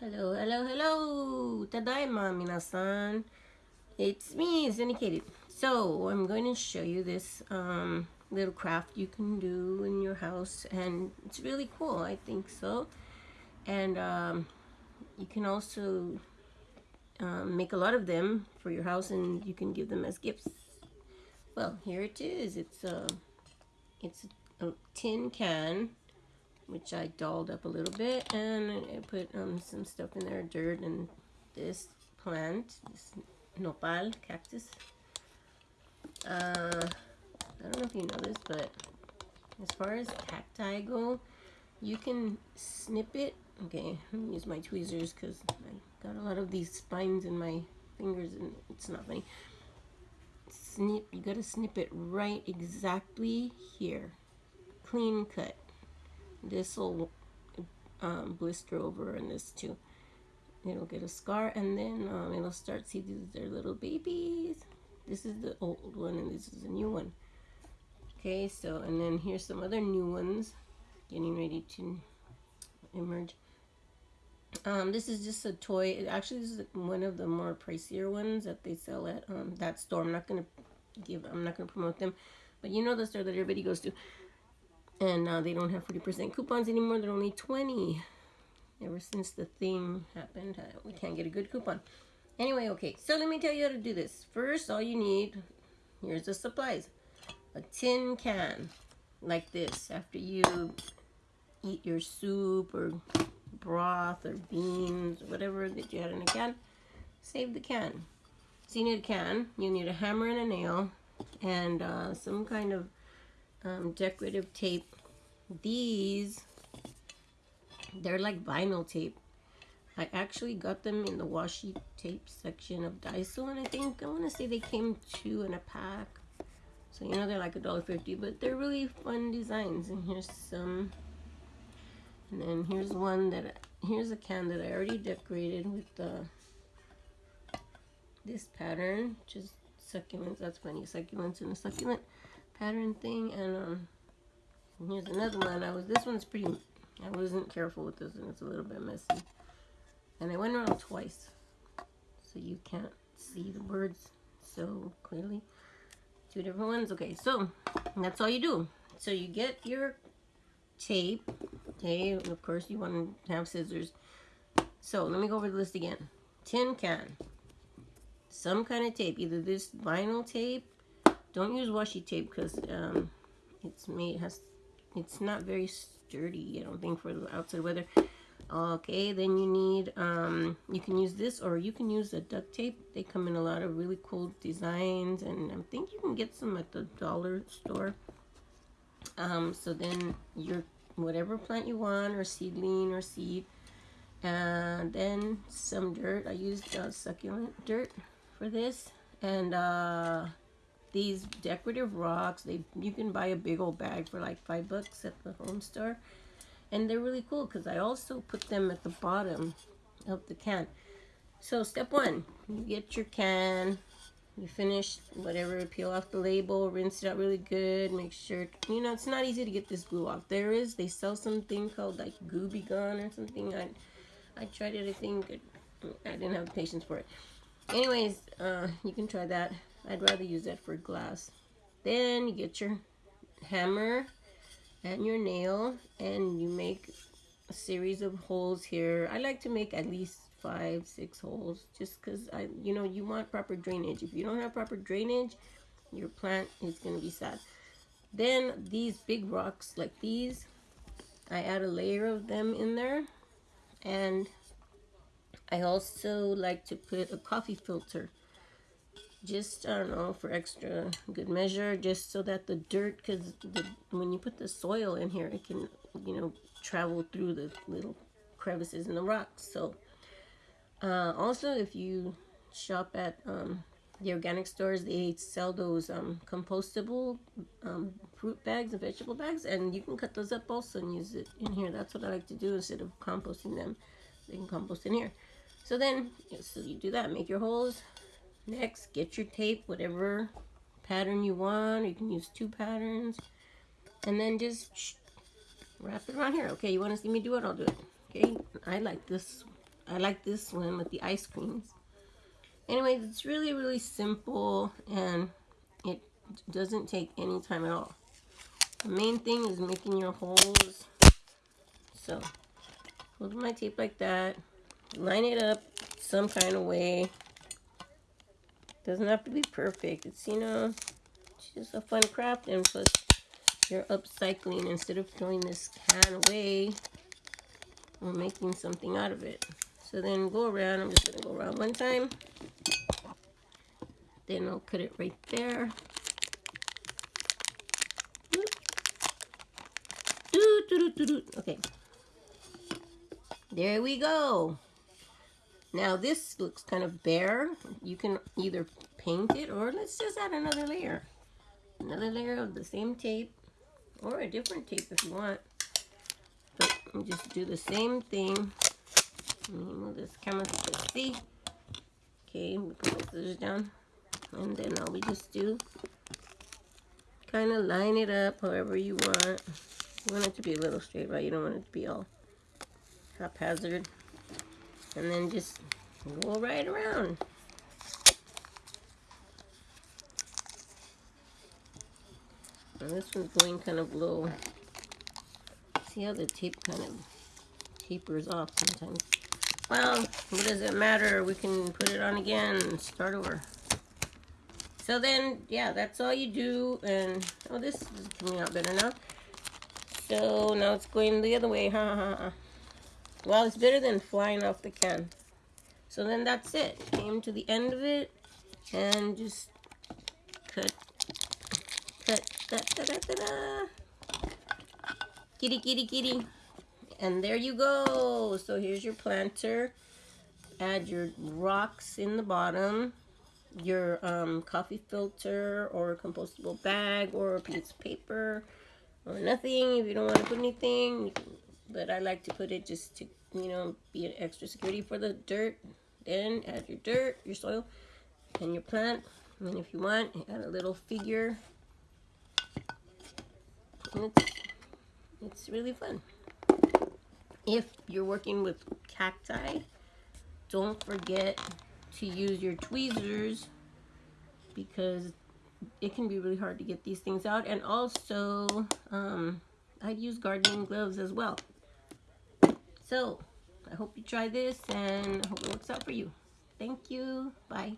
Hello, hello, hello! Tadaima, minasan! It's me, Syndicated. So, I'm going to show you this um, little craft you can do in your house, and it's really cool, I think so. And um, you can also um, make a lot of them for your house, and you can give them as gifts. Well, here it is. It's a, it's a tin can which I dolled up a little bit and I put um, some stuff in there, dirt and this plant, this nopal cactus. Uh, I don't know if you know this, but as far as cacti go, you can snip it. Okay, let me use my tweezers because I got a lot of these spines in my fingers and it's not funny. Snip, you gotta snip it right exactly here. Clean cut this will um, blister over and this too. It'll get a scar and then um, it'll start see these are little babies. This is the old one and this is a new one. Okay so and then here's some other new ones getting ready to emerge. Um, this is just a toy. It actually this is one of the more pricier ones that they sell at um, that store. I'm not gonna give I'm not gonna promote them but you know the store that everybody goes to and now they don't have 40% coupons anymore. They're only 20 Ever since the thing happened, uh, we can't get a good coupon. Anyway, okay, so let me tell you how to do this. First, all you need, here's the supplies. A tin can, like this. After you eat your soup or broth or beans, whatever that you had in a can, save the can. So you need a can, you need a hammer and a nail, and uh, some kind of um, decorative tape. These, they're like vinyl tape. I actually got them in the washi tape section of Daiso, and I think, I want to say they came two in a pack. So, you know, they're like a dollar fifty, but they're really fun designs. And here's some, and then here's one that, here's a can that I already decorated with the, this pattern, just succulents. That's funny, succulents and a succulent pattern thing and um here's another one I was this one's pretty I wasn't careful with this one it's a little bit messy. And I went around twice so you can't see the words so clearly. Two different ones okay so that's all you do. So you get your tape okay of course you want to have scissors. So let me go over the list again. Tin can. Some kind of tape either this vinyl tape don't use washi tape because um, it's made has it's not very sturdy. I don't think for the outside weather. Okay, then you need um, you can use this or you can use the duct tape. They come in a lot of really cool designs, and I think you can get some at the dollar store. Um, so then your whatever plant you want or seedling or seed and then some dirt i used uh, succulent dirt for this and uh these decorative rocks. They You can buy a big old bag for like five bucks at the home store. And they're really cool because I also put them at the bottom of the can. So step one, you get your can, you finish whatever, peel off the label, rinse it out really good, make sure, you know, it's not easy to get this glue off. There is, they sell something called like Gooby Gun or something. I, I tried it, I think, I didn't have patience for it. Anyways, uh, you can try that. I'd rather use that for glass. Then you get your hammer and your nail and you make a series of holes here. I like to make at least five, six holes just because I, you know, you want proper drainage. If you don't have proper drainage, your plant is going to be sad. Then these big rocks like these, I add a layer of them in there. And I also like to put a coffee filter just I don't know for extra good measure just so that the dirt because when you put the soil in here it can you know travel through the little crevices in the rocks. So uh, also if you shop at um, the organic stores they sell those um, compostable um, fruit bags and vegetable bags and you can cut those up also and use it in here. That's what I like to do instead of composting them. They can compost in here. So then so you do that. Make your holes Next, get your tape, whatever pattern you want. You can use two patterns. And then just wrap it around here. Okay, you want to see me do it? I'll do it. Okay, I like this I like this one with the ice creams. Anyway, it's really, really simple and it doesn't take any time at all. The main thing is making your holes. So, hold my tape like that. Line it up some kind of way. Doesn't have to be perfect. It's, you know, just a fun craft and plus you're upcycling instead of throwing this can away we're making something out of it. So then go around I'm just gonna go around one time. Then I'll cut it right there. Okay. There we go now this looks kind of bare you can either paint it or let's just add another layer another layer of the same tape or a different tape if you want. But just do the same thing. move this camera to see. Okay, we put the scissors down. And then all we just do, kind of line it up however you want. You want it to be a little straight, right? You don't want it to be all haphazard. And then just roll right around. This one's going kind of low. See how the tape kind of tapers off sometimes. Well, what does it matter? We can put it on again and start over. So then, yeah, that's all you do. And, oh, this is coming out better now. So now it's going the other way. Ha ha ha. Well, it's better than flying off the can. So then that's it. Came to the end of it and just cut cut, da, da, da, da, da. Kitty, kitty, kitty. And there you go. So here's your planter. Add your rocks in the bottom. Your um, coffee filter or compostable bag or a piece of paper or nothing if you don't want to put anything. But I like to put it just to, you know, be an extra security for the dirt. Then add your dirt, your soil, and your plant. And if you want, add a little figure it's, it's really fun. If you're working with cacti, don't forget to use your tweezers because it can be really hard to get these things out. And also, um, I'd use gardening gloves as well. So, I hope you try this and I hope it works out for you. Thank you. Bye.